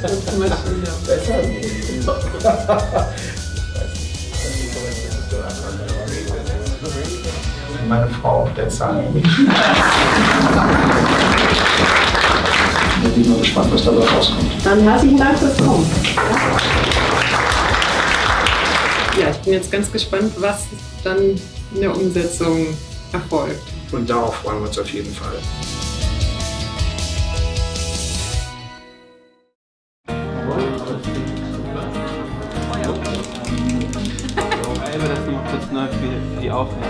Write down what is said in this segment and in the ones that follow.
Besser? Meine Frau, der Zahn. Ich bin mal gespannt, was dabei rauskommt. Dann herzlichen Dank fürs Kommen. Ja, ich bin jetzt ganz gespannt, was dann in der Umsetzung erfolgt. Und darauf freuen wir uns auf jeden Fall. Das ist neu für die Aufnahme.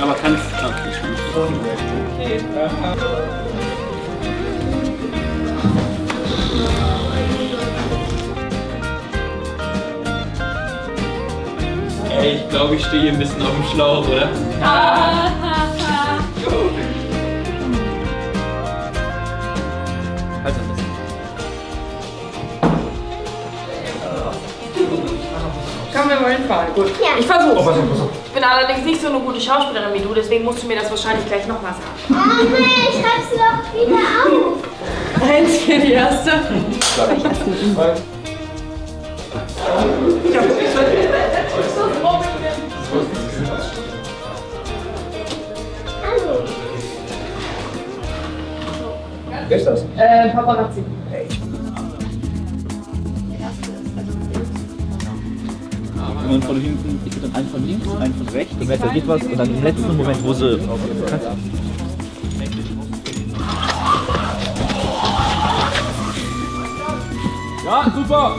Aber okay, schon. Ey, ich glaube, ich stehe hier ein bisschen auf dem Schlauch, oder? Halt Komm, wir wollen fahren. Gut. Ich versuch's. Oh, Ich bin allerdings nicht so eine gute Schauspielerin wie du, deswegen musst du mir das wahrscheinlich gleich nochmal sagen. Oh nee, schreib's doch wieder auf. Eins für die erste. Wer ist das? Äh, Paparazzi. Und von hinten, ich würde dann einen von links, einen von rechts, dann er geht was und dann im letzten Moment, wo sie. Ja, super!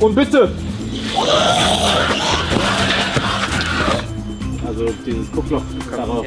Und bitte! Also dieses Guckloch darauf.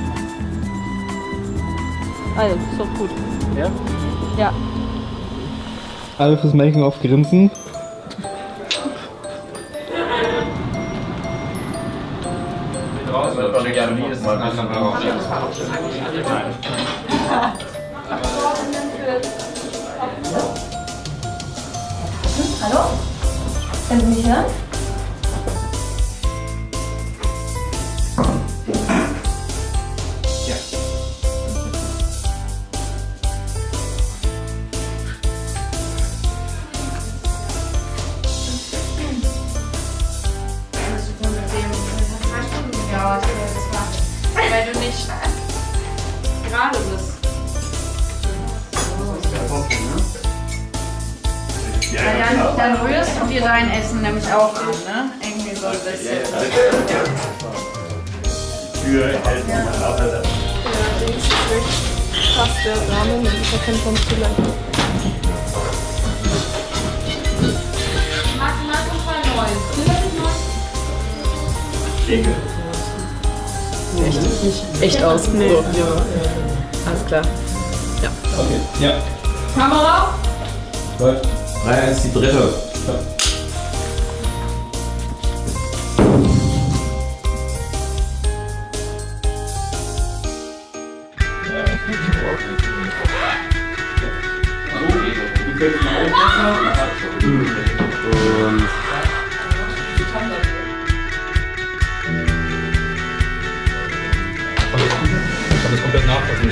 Also, ist doch gut. Ja? Ja. Alle fürs Making-of grinsen. Hallo? Können Sie mich hören? Gerade bist. Weil dann, dann rührst du dir dein Essen nämlich auch an, ne? Irgendwie so ein bisschen. Fast der Rahmen und ich erkenne vom Zuleiter. Mach mal so voll neu. Nicht echt aus. Nee. So, ja. Alles klar. Ja. Kamera? Läuft. 3-1 die dritte. Und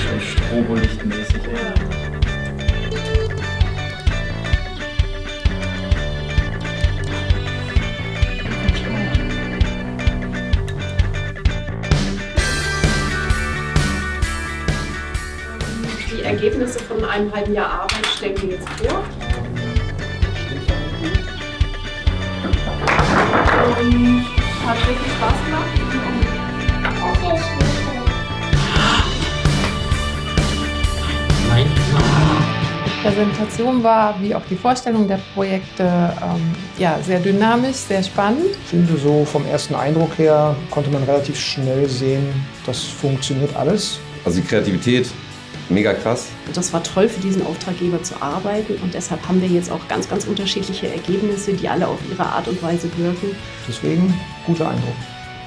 nachvollziehen, Strobolichtmäßig. Die Ergebnisse von einem halben Jahr Arbeit stellen wir jetzt vor. Und hat wirklich Spaß gemacht. Okay, Präsentation war, wie auch die Vorstellung der Projekte, ähm, ja, sehr dynamisch, sehr spannend. Ich finde, so vom ersten Eindruck her konnte man relativ schnell sehen, das funktioniert alles. Also die Kreativität, mega krass. Das war toll für diesen Auftraggeber zu arbeiten und deshalb haben wir jetzt auch ganz, ganz unterschiedliche Ergebnisse, die alle auf ihre Art und Weise wirken. Deswegen guter Eindruck.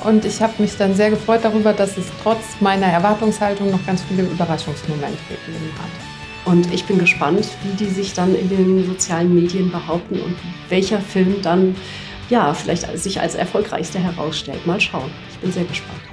Und ich habe mich dann sehr gefreut darüber, dass es trotz meiner Erwartungshaltung noch ganz viele Überraschungsmomente gegeben hat. Und ich bin gespannt, wie die sich dann in den sozialen Medien behaupten und welcher Film dann ja vielleicht sich als erfolgreichster herausstellt. Mal schauen. Ich bin sehr gespannt.